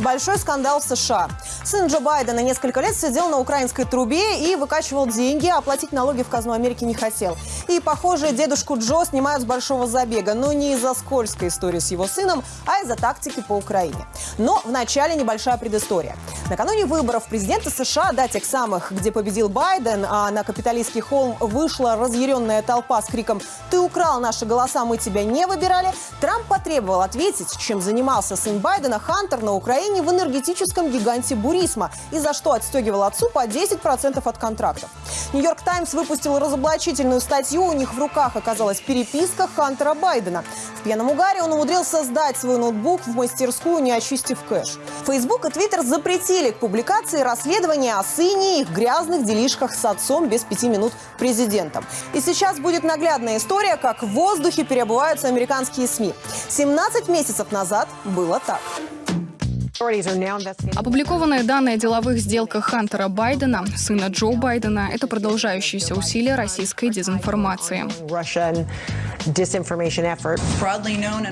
Большой скандал в США. Сын Джо Байдена несколько лет сидел на украинской трубе и выкачивал деньги, а платить налоги в казну Америки не хотел. И, похоже, дедушку Джо снимают с большого забега, но не из-за скользкой истории с его сыном, а из-за тактики по Украине. Но вначале небольшая предыстория. Накануне выборов президента США, да, тех самых, где победил Байден, а на капиталистский холм вышла разъяренная толпа с криком «Ты украл наши голоса, мы тебя не выбирали», Трамп потребовал ответить, чем занимался сын Байдена Хантер на Украине в энергетическом гиганте Бурисма и за что отстегивал отцу по 10% от контрактов. Нью-Йорк Таймс выпустил разоблачительную статью, у них в руках оказалась переписка Хантера Байдена. В пьяном угаре он умудрился сдать свой ноутбук в мастерскую, не очистив кэш. Фейсбук и Твиттер запретили к публикации расследования о сыне и их грязных делишках с отцом без пяти минут президентом. И сейчас будет наглядная история, как в воздухе переобуваются американские СМИ. 17 месяцев назад было так. Опубликованные данные о деловых сделках Хантера Байдена, сына Джо Байдена, это продолжающиеся усилия российской дезинформации.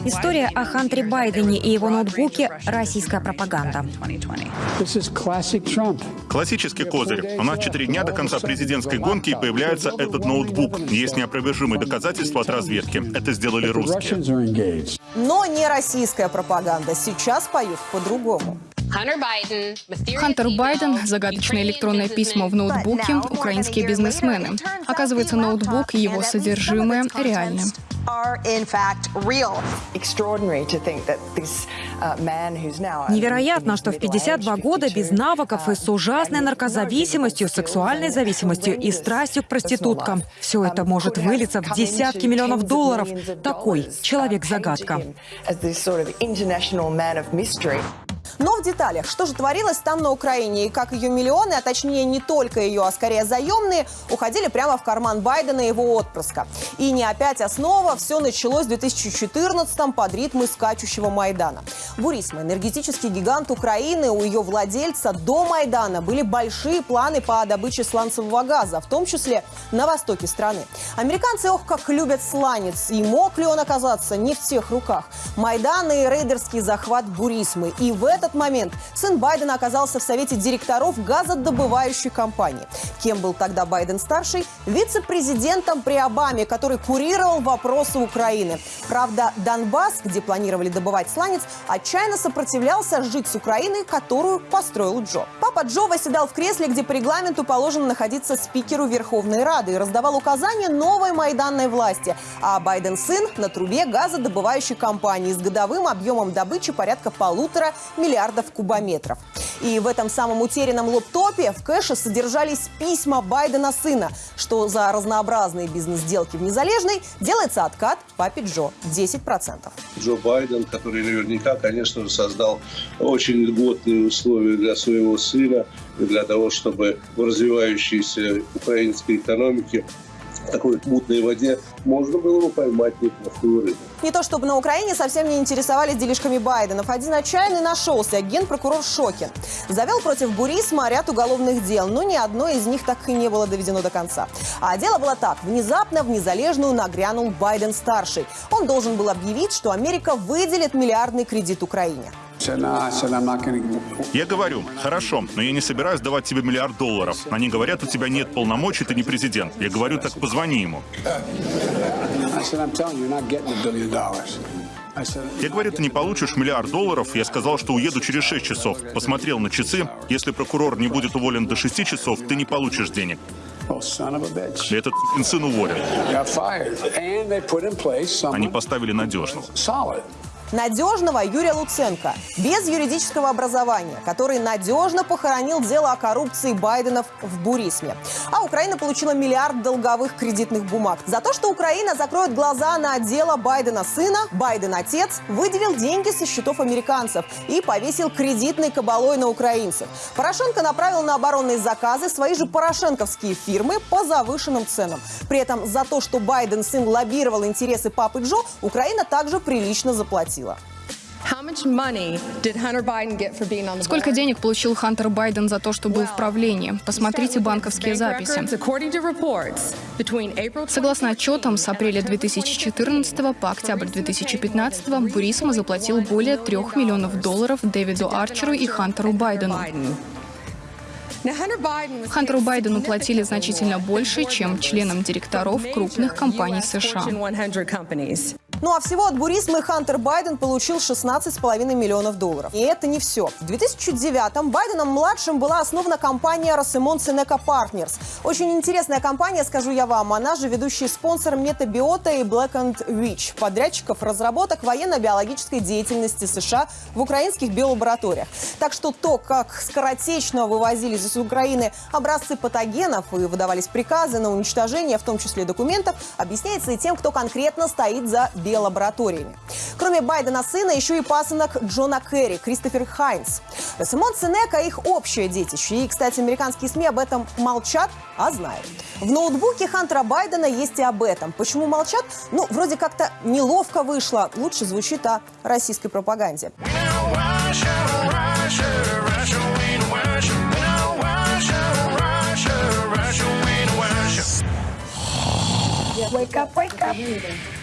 История о Хантере Байдене и его ноутбуке – российская пропаганда. Классический козырь. У нас четыре дня до конца президентской гонки и появляется этот ноутбук. Есть неопровержимые доказательства от разведки. Это сделали русские. Но не российская пропаганда. Сейчас поют по-другому. Хантер Байден, загадочное электронное письмо в ноутбуке, украинские бизнесмены. Оказывается, ноутбук и его содержимое реальны. Невероятно, что в 52 года без навыков и с ужасной наркозависимостью, сексуальной зависимостью и страстью к проституткам. Все это может вылиться в десятки миллионов долларов. Такой человек-загадка. Но в деталях, что же творилось там на Украине и как ее миллионы, а точнее не только ее, а скорее заемные, уходили прямо в карман Байдена и его отпрыска. И не опять основа, все началось в 2014-м под ритмы скачущего Майдана. Бурисма, энергетический гигант Украины, у ее владельца до Майдана были большие планы по добыче сланцевого газа, в том числе на востоке страны. Американцы, ох, как любят сланец, и мог ли он оказаться не в тех руках. Майдан и рейдерский захват Бурисмы. И в этот момент сын Байдена оказался в совете директоров газодобывающей компании. Кем был тогда Байден-старший? Вице-президентом при Обаме, который курировал вопросы Украины. Правда, Донбасс, где планировали добывать сланец, отчаянно сопротивлялся жить с Украиной, которую построил Джо. Папа Джо восседал в кресле, где по регламенту положено находиться спикеру Верховной Рады и раздавал указания новой майданной власти. А Байден-сын на трубе газодобывающей компании с годовым объемом добычи порядка полутора миллиардов кубометров. И в этом самом утерянном лоптопе в кэше содержались письма Байдена сына, что за разнообразные бизнес-сделки в Незалежной делается откат папе Джо 10%. Джо Байден, который наверняка, конечно же, создал очень льготные условия для своего сына, для того, чтобы в развивающейся украинской экономике в такой мутной воде можно было бы поймать неплохую рыбу. Не то чтобы на Украине совсем не интересовались делишками Байденов. Один отчаянный нашелся, генпрокурор Шокин. Завел против Бурисма ряд уголовных дел, но ни одно из них так и не было доведено до конца. А дело было так. Внезапно в Незалежную нагрянул Байден-старший. Он должен был объявить, что Америка выделит миллиардный кредит Украине. Я говорю, хорошо, но я не собираюсь давать тебе миллиард долларов. Они говорят, у тебя нет полномочий, ты не президент. Я говорю, так позвони ему. Я говорю, ты не получишь миллиард долларов. Я сказал, что уеду через 6 часов. Посмотрел на часы. Если прокурор не будет уволен до 6 часов, ты не получишь денег. И этот сын уволен. Они поставили надежного надежного Юрия Луценко, без юридического образования, который надежно похоронил дело о коррупции Байденов в Бурисме. А Украина получила миллиард долговых кредитных бумаг. За то, что Украина закроет глаза на дело Байдена сына, Байден отец выделил деньги со счетов американцев и повесил кредитной кабалой на украинцев. Порошенко направил на оборонные заказы свои же порошенковские фирмы по завышенным ценам. При этом за то, что Байден сын лоббировал интересы папы Джо, Украина также прилично заплатила. Сколько денег получил Хантер Байден за то, что был в правлении? Посмотрите банковские записи. Согласно отчетам, с апреля 2014 по октябрь 2015 Бурисма заплатил более 3 миллионов долларов Дэвиду Арчеру и Хантеру Байдену. Хантеру Байдену платили значительно больше, чем членам директоров крупных компаний США. Ну а всего от Бурисмы Хантер Байден получил 16,5 миллионов долларов. И это не все. В 2009-м Байденом-младшим была основана компания Rosemont Seneca Partners. Очень интересная компания, скажу я вам. Она же ведущий спонсор Метабиота и Black and Witch, подрядчиков разработок военно-биологической деятельности США в украинских биолабораториях. Так что то, как скоротечно вывозились из Украины образцы патогенов и выдавались приказы на уничтожение, в том числе документов, объясняется и тем, кто конкретно стоит за биологией лабораториями. Кроме Байдена сына, еще и пасынок Джона Керри, Кристофер Хайнс. Симон Сенека – их общее детище. И, кстати, американские СМИ об этом молчат, а знают. В ноутбуке Хантера Байдена есть и об этом. Почему молчат? Ну, вроде как-то неловко вышло. Лучше звучит о российской пропаганде. Wake up, wake up.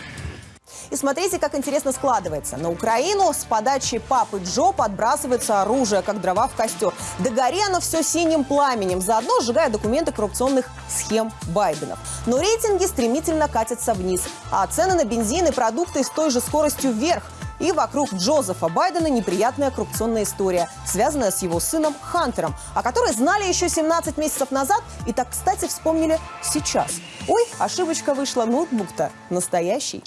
И смотрите, как интересно складывается. На Украину с подачи папы Джо подбрасывается оружие, как дрова в костер. Да гори оно все синим пламенем, заодно сжигая документы коррупционных схем Байденов. Но рейтинги стремительно катятся вниз, а цены на бензин и продукты с той же скоростью вверх – и вокруг Джозефа Байдена неприятная коррупционная история, связанная с его сыном Хантером, о которой знали еще 17 месяцев назад и так, кстати, вспомнили сейчас. Ой, ошибочка вышла, ноутбук-то настоящий.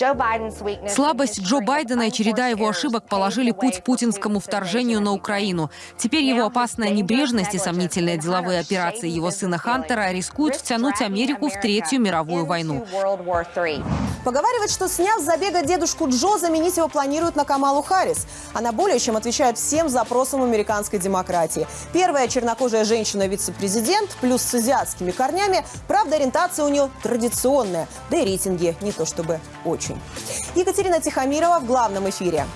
Слабость Джо Байдена и череда его ошибок положили путь путинскому вторжению на Украину. Теперь его опасная небрежность и сомнительные деловые операции его сына Хантера рискуют втянуть Америку в Третью мировую войну. Поговаривать, что сняв забега дедушку Джо, заменить его планируют на Камалу Харрис. Она более чем отвечает всем запросам американской демократии. Первая чернокожая женщина-вице-президент, плюс с азиатскими корнями. Правда, ориентация у нее традиционная, да и рейтинги не то чтобы очень. Екатерина Тихомирова в главном эфире.